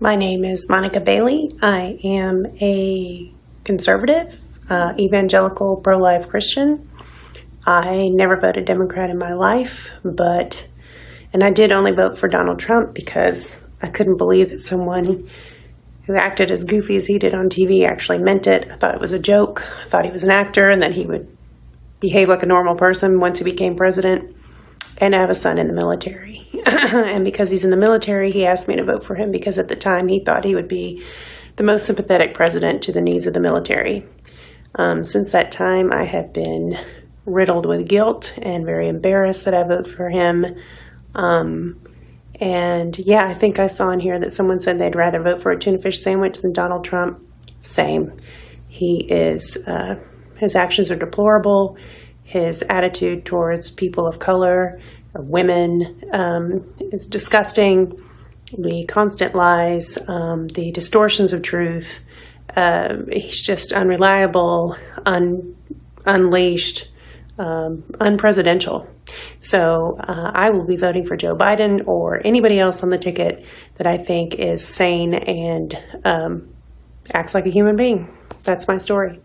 My name is Monica Bailey. I am a conservative, uh, evangelical, pro life Christian. I never voted Democrat in my life, but, and I did only vote for Donald Trump because I couldn't believe that someone who acted as goofy as he did on TV actually meant it. I thought it was a joke. I thought he was an actor and that he would behave like a normal person once he became president. And I have a son in the military. and because he's in the military, he asked me to vote for him because at the time he thought he would be the most sympathetic president to the needs of the military. Um, since that time, I have been riddled with guilt and very embarrassed that I vote for him. Um, and yeah, I think I saw in here that someone said they'd rather vote for a tuna fish sandwich than Donald Trump. Same. He is, uh, his actions are deplorable his attitude towards people of color or women um, is disgusting. The constant lies, um, the distortions of truth. Uh, he's just unreliable, un- unleashed, um, unpresidential. So uh, I will be voting for Joe Biden or anybody else on the ticket that I think is sane and um, acts like a human being. That's my story.